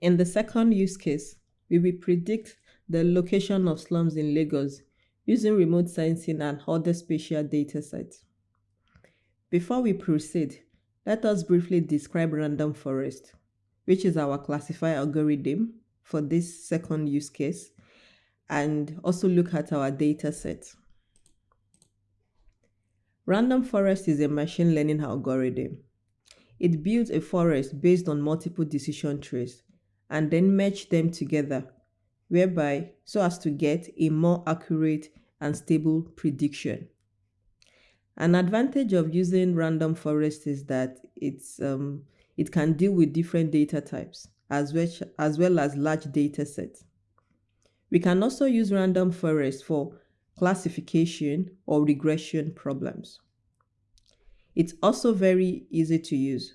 In the second use case, we will predict the location of slums in Lagos using remote sensing and other spatial data sets. Before we proceed, let us briefly describe random forest, which is our classifier algorithm for this second use case, and also look at our data set. Random forest is a machine learning algorithm. It builds a forest based on multiple decision trees and then merge them together, whereby so as to get a more accurate and stable prediction. An advantage of using random forest is that it's um, it can deal with different data types as well, as well as large data sets. We can also use random forest for classification or regression problems. It's also very easy to use.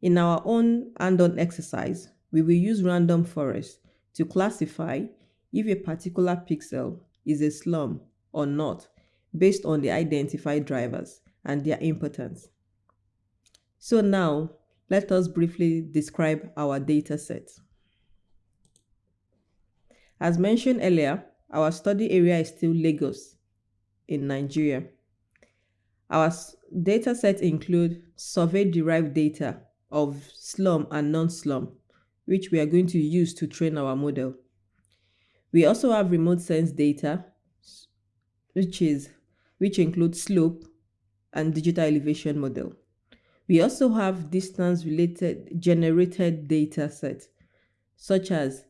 In our own hand-on exercise, we will use random forest to classify if a particular pixel is a slum or not based on the identified drivers and their importance. So now, let us briefly describe our data set. As mentioned earlier, our study area is still Lagos in Nigeria. Our data set include survey-derived data of slum and non-slum which we are going to use to train our model. We also have remote sense data, which is which includes slope and digital elevation model. We also have distance related generated data set, such as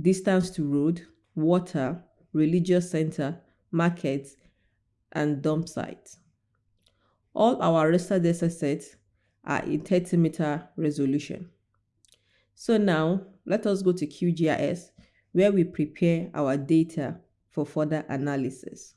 distance to road, water, religious center, markets, and dump sites. All our raster data sets are in 30 meter resolution. So now let us go to QGIS where we prepare our data for further analysis.